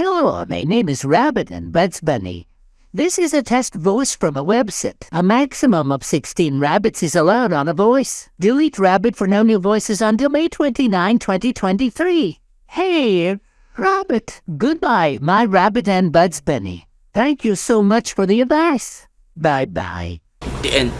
Hello, my name is Rabbit and Bugs Bunny. This is a test voice from a website. A maximum of 16 rabbits is allowed on a voice. Delete rabbit for no new voices until May 29, 2023. Hey, Rabbit. Goodbye, my Rabbit and Bugs Bunny. Thank you so much for the advice. Bye-bye. The end.